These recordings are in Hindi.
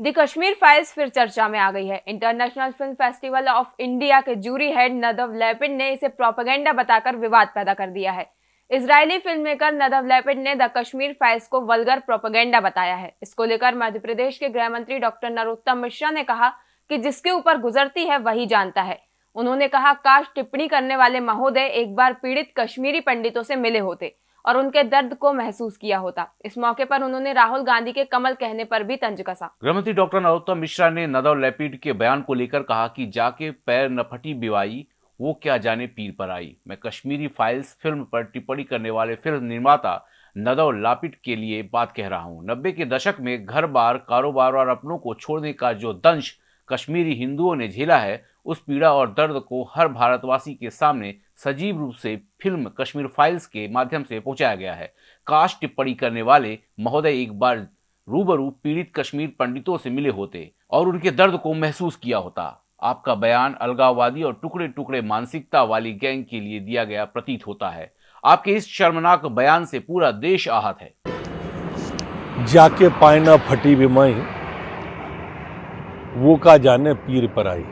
दी कश्मीर फाइल्स फिर चर्चा में आ गई है। International film festival of India के जूरी हेड नदव लेपिड ने इसे प्रोपेगेंडा बताकर विवाद पैदा कर दिया है। Israeli film maker Nadav Lapid ने द कश्मीर फाइल्स को वलगर प्रोपेगेंडा बताया है। इसको लेकर मध्य प्रदेश के गृह मंत्री डॉक्टर नरोत्तम मिश्रा ने कहा कि जिसके ऊपर गुजरती है, वही जानता है। उन्होंने कहा, काश टिप्पणी करने वाले महोदय एक बार पीड़ित कश्मीरी पंडितों से मिले होते। और उनके दर्द को महसूस किया होता। इस मौके पर उन्होंने राहुल गांधी के कमल कहने पर भी तंज कसा। गृहमंत्री डॉक्टर नरोत्तम मिश्रा ने नदव लेपिड के बयान को लेकर कहा कि जाके पैर न फटी बिवाई, वो क्या जाने पीर पर आई। मैं कश्मीरी फाइल्स फ़िल्म पर टिप्पणी करने वाले फ़िल्म निर्माता नदव लापिट के लिए बात कह रहा हूँ। नब्बे के दशक में घर बार, कारोबार और अपनों को छोड़ने का जो दंश कश्मीरी हिंदुओं ने झेला है उस पीड़ा और दर्द को हर भारतवासी के सामने सजीव रूप से फ़िल्म कश्मीर फाइल्स के माध्यम से पहुँचाया गया है। काश टिप्पणी करने वाले महोदय एक बार रूबरू पीड़ित कश्मीर पंडितों से मिले होते और उनके दर्द को महसूस किया होता। आपका बयान अलगाववादी और टुकड़े टुकड़े मानसिकता वाली गैंग के लिए दिया गया प्रतीत होता है। आपके इस शर्मनाक बयान से पूरा देश आहत है। जाके पायना फटी बिमाई वो का जाने पीर पर आई।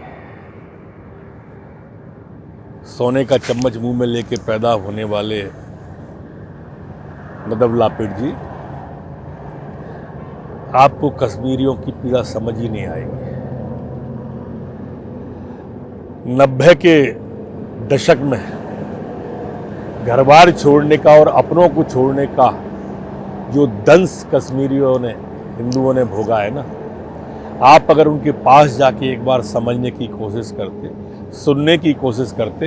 सोने का चम्मच मुँह में लेके पैदा होने वाले नदब लापिड जी, आपको कश्मीरियों की पीड़ा समझ ही नहीं आएगी। नब्बे के दशक में घर बार छोड़ने का और अपनों को छोड़ने का जो दंश कश्मीरियों ने, हिंदुओं ने भोगा है ना आप अगर उनके पास जाके एक बार समझने की कोशिश करते, सुनने की कोशिश करते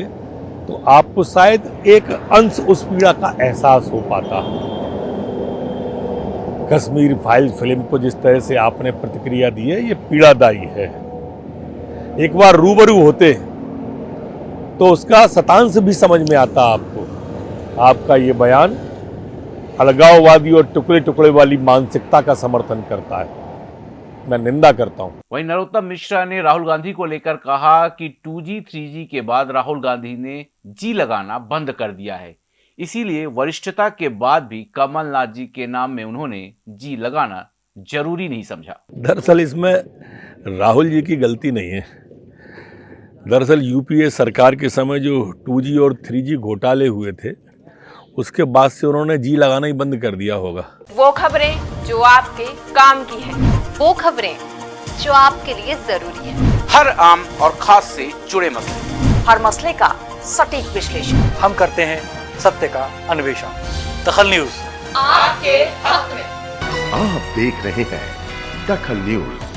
तो आपको शायद एक अंश उस पीड़ा का एहसास हो पाता। कश्मीर फ़ाइल फ़िल्म को जिस तरह से आपने प्रतिक्रिया दी है, ये पीड़ादायी है। एक बार रूबरू होते तो उसका शतांश भी समझ में आता आपको। आपका ये बयान अलगाववादी और टुकड़े टुकड़े वाली मानसिकता का समर्थन करता है। मैं निंदा करता हूँ। वहीं नरोत्तम मिश्रा ने राहुल गांधी को लेकर कहा कि 2G 3G के बाद राहुल गांधी ने जी लगाना बंद कर दिया है। इसीलिए वरिष्ठता के बाद भी कमलनाथ जी के नाम में उन्होंने जी लगाना ज़रूरी नहीं समझा। दरअसल इसमें राहुल जी की गलती नहीं है। दरअसल यूपीए सरकार के समय जो 2G और 3G घोटाले हुए थे उसके बाद से उन्होंने जी लगाना ही बंद कर दिया होगा। वो खबरें जो आपके काम की है। वो खबरें जो आपके लिए ज़रूरी है। हर आम और खास से जुड़े मसले। हर मसले का सटीक विश्लेषण। हम करते हैं सत्य का अन्वेषण। दखल न्यूज़। आपके हक में। आप देख रहे हैं दखल न्यूज़।